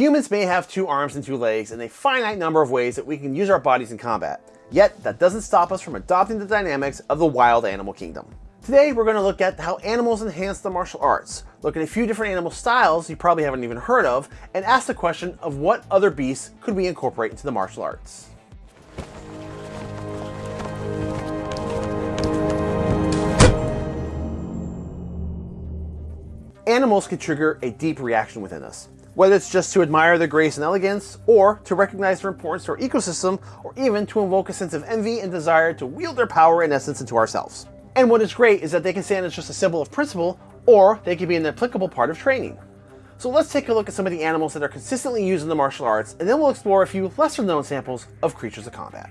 Humans may have two arms and two legs and a finite number of ways that we can use our bodies in combat. Yet, that doesn't stop us from adopting the dynamics of the wild animal kingdom. Today, we're going to look at how animals enhance the martial arts, look at a few different animal styles you probably haven't even heard of, and ask the question of what other beasts could we incorporate into the martial arts. Animals can trigger a deep reaction within us, whether it's just to admire their grace and elegance, or to recognize their importance to our ecosystem, or even to invoke a sense of envy and desire to wield their power and essence into ourselves. And what is great is that they can stand as just a symbol of principle, or they can be an applicable part of training. So let's take a look at some of the animals that are consistently used in the martial arts, and then we'll explore a few lesser known samples of creatures of combat.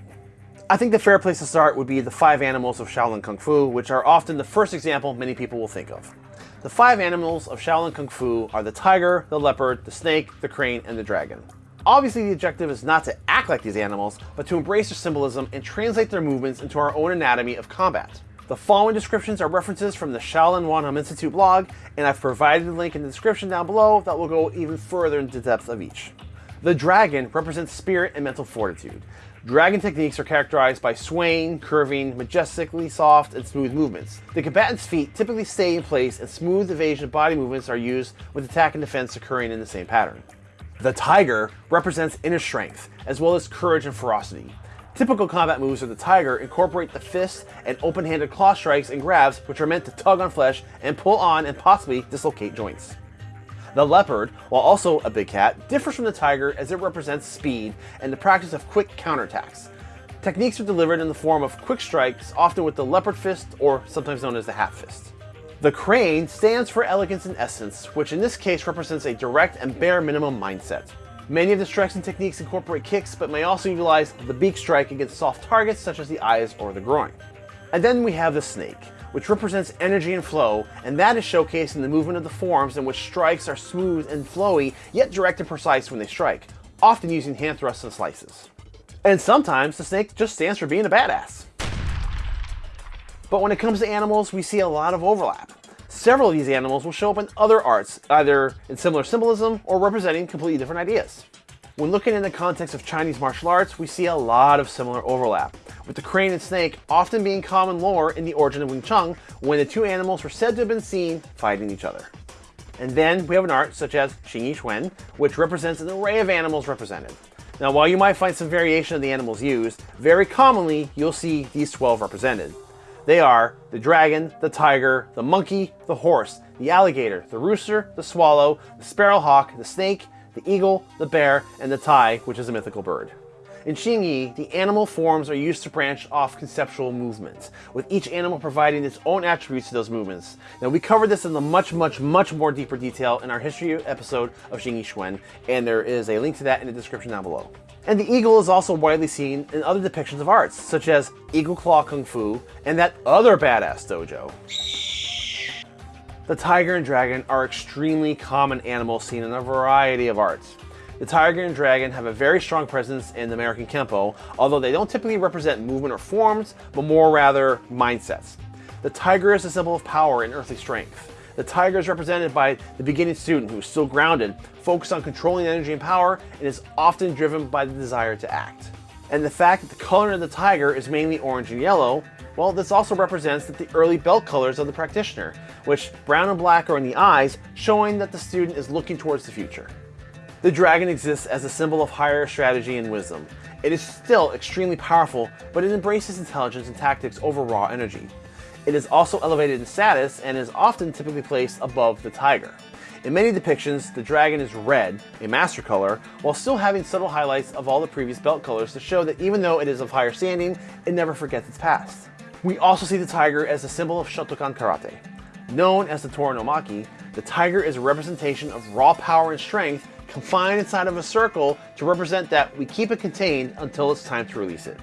I think the fair place to start would be the five animals of Shaolin Kung Fu, which are often the first example many people will think of. The five animals of Shaolin Kung Fu are the tiger, the leopard, the snake, the crane, and the dragon. Obviously the objective is not to act like these animals, but to embrace their symbolism and translate their movements into our own anatomy of combat. The following descriptions are references from the Shaolin Wahnam Institute blog, and I've provided a link in the description down below that will go even further into depth of each. The dragon represents spirit and mental fortitude. Dragon techniques are characterized by swaying, curving, majestically soft, and smooth movements. The combatant's feet typically stay in place and smooth evasion body movements are used with attack and defense occurring in the same pattern. The tiger represents inner strength, as well as courage and ferocity. Typical combat moves of the tiger incorporate the fist and open-handed claw strikes and grabs which are meant to tug on flesh and pull on and possibly dislocate joints. The leopard, while also a big cat, differs from the tiger as it represents speed and the practice of quick counterattacks. Techniques are delivered in the form of quick strikes, often with the leopard fist or sometimes known as the half fist. The crane stands for elegance and essence, which in this case represents a direct and bare minimum mindset. Many of the strikes and techniques incorporate kicks, but may also utilize the beak strike against soft targets such as the eyes or the groin. And then we have the snake, which represents energy and flow, and that is showcased in the movement of the forms in which strikes are smooth and flowy, yet direct and precise when they strike, often using hand thrusts and slices. And sometimes the snake just stands for being a badass. But when it comes to animals, we see a lot of overlap. Several of these animals will show up in other arts, either in similar symbolism or representing completely different ideas. When looking in the context of Chinese martial arts, we see a lot of similar overlap, with the crane and snake often being common lore in the origin of Wing Chun when the two animals were said to have been seen fighting each other. And then we have an art such as Xing Yi which represents an array of animals represented. Now while you might find some variation of the animals used, very commonly you'll see these 12 represented. They are the dragon, the tiger, the monkey, the horse, the alligator, the rooster, the swallow, the sparrowhawk, the snake, the eagle, the bear, and the tai, which is a mythical bird. In Xingyi, the animal forms are used to branch off conceptual movements, with each animal providing its own attributes to those movements. Now we covered this in the much, much, much more deeper detail in our history episode of Xingyi Quan, and there is a link to that in the description down below. And the eagle is also widely seen in other depictions of arts, such as Eagle Claw Kung Fu and that other badass dojo. The tiger and dragon are extremely common animals seen in a variety of arts. The tiger and dragon have a very strong presence in American Kempo, although they don't typically represent movement or forms, but more rather mindsets. The tiger is a symbol of power and earthly strength. The tiger is represented by the beginning student who is still grounded, focused on controlling energy and power, and is often driven by the desire to act. And the fact that the color of the tiger is mainly orange and yellow well, this also represents that the early belt colors of the practitioner, which brown and black are in the eyes, showing that the student is looking towards the future. The dragon exists as a symbol of higher strategy and wisdom. It is still extremely powerful, but it embraces intelligence and tactics over raw energy. It is also elevated in status and is often typically placed above the tiger. In many depictions, the dragon is red, a master color, while still having subtle highlights of all the previous belt colors to show that even though it is of higher standing, it never forgets its past. We also see the tiger as a symbol of Shotokan Karate. Known as the Tora no Maki, the tiger is a representation of raw power and strength confined inside of a circle to represent that we keep it contained until it's time to release it.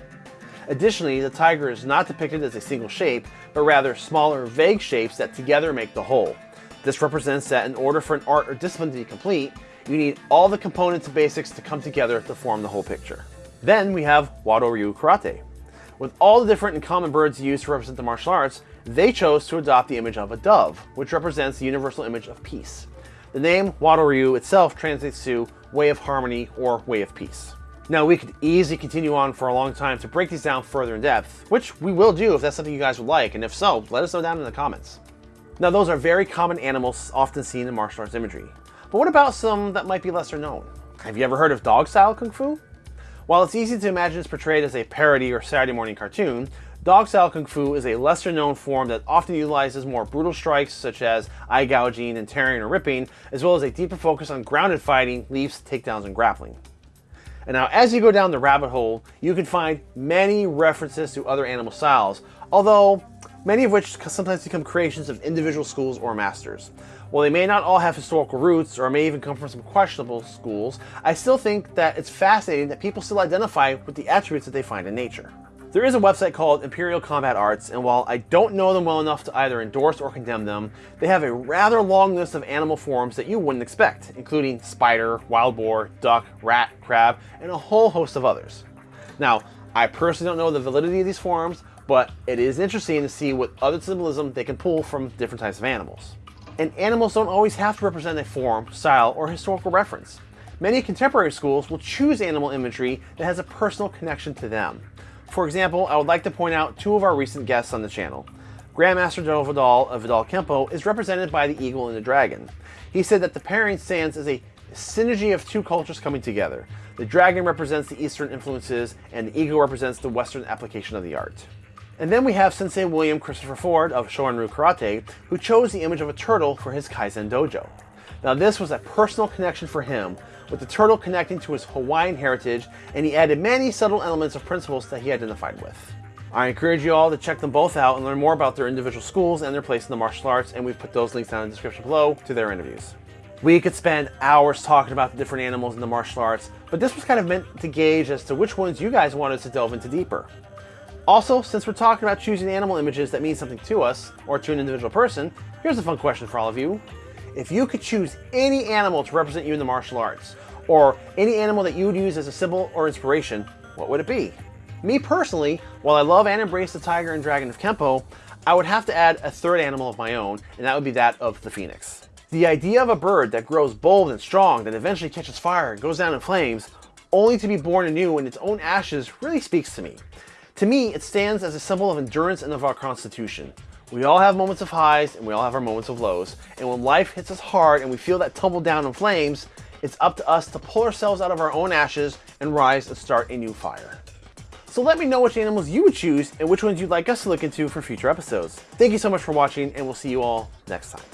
Additionally, the tiger is not depicted as a single shape, but rather smaller, vague shapes that together make the whole. This represents that in order for an art or discipline to be complete, you need all the components and basics to come together to form the whole picture. Then we have Wado Ryu Karate. With all the different and common birds used to represent the martial arts, they chose to adopt the image of a dove, which represents the universal image of peace. The name Wado Ryu itself translates to way of harmony, or way of peace. Now, we could easily continue on for a long time to break these down further in depth, which we will do if that's something you guys would like, and if so, let us know down in the comments. Now, those are very common animals often seen in martial arts imagery. But what about some that might be lesser known? Have you ever heard of dog-style kung fu? While it's easy to imagine it's portrayed as a parody or Saturday morning cartoon, dog-style kung fu is a lesser known form that often utilizes more brutal strikes such as eye gouging and tearing or ripping, as well as a deeper focus on grounded fighting, leaps, takedowns, and grappling. And now as you go down the rabbit hole, you can find many references to other animal styles, although many of which sometimes become creations of individual schools or masters. While they may not all have historical roots or may even come from some questionable schools, I still think that it's fascinating that people still identify with the attributes that they find in nature. There is a website called Imperial Combat Arts, and while I don't know them well enough to either endorse or condemn them, they have a rather long list of animal forms that you wouldn't expect, including spider, wild boar, duck, rat, crab, and a whole host of others. Now, I personally don't know the validity of these forms, but it is interesting to see what other symbolism they can pull from different types of animals. And animals don't always have to represent a form, style, or historical reference. Many contemporary schools will choose animal imagery that has a personal connection to them. For example, I would like to point out two of our recent guests on the channel. Grandmaster Del Vidal of Vidal Kempo is represented by the eagle and the dragon. He said that the pairing stands as a synergy of two cultures coming together. The dragon represents the Eastern influences, and the eagle represents the Western application of the art. And then we have Sensei William Christopher Ford of Shorin-ryu Karate, who chose the image of a turtle for his Kaizen dojo. Now this was a personal connection for him, with the turtle connecting to his Hawaiian heritage, and he added many subtle elements of principles that he identified with. I encourage you all to check them both out and learn more about their individual schools and their place in the martial arts, and we've put those links down in the description below to their interviews. We could spend hours talking about the different animals in the martial arts, but this was kind of meant to gauge as to which ones you guys wanted to delve into deeper. Also, since we're talking about choosing animal images that mean something to us, or to an individual person, here's a fun question for all of you. If you could choose any animal to represent you in the martial arts, or any animal that you would use as a symbol or inspiration, what would it be? Me personally, while I love and embrace the tiger and dragon of Kempo, I would have to add a third animal of my own, and that would be that of the phoenix. The idea of a bird that grows bold and strong, that eventually catches fire and goes down in flames, only to be born anew in its own ashes really speaks to me. To me, it stands as a symbol of endurance and of our constitution. We all have moments of highs and we all have our moments of lows. And when life hits us hard and we feel that tumble down in flames, it's up to us to pull ourselves out of our own ashes and rise and start a new fire. So let me know which animals you would choose and which ones you'd like us to look into for future episodes. Thank you so much for watching and we'll see you all next time.